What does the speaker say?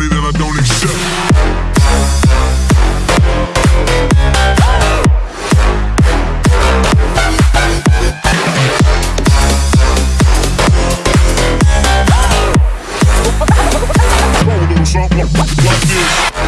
money that I don't accept. Something like this.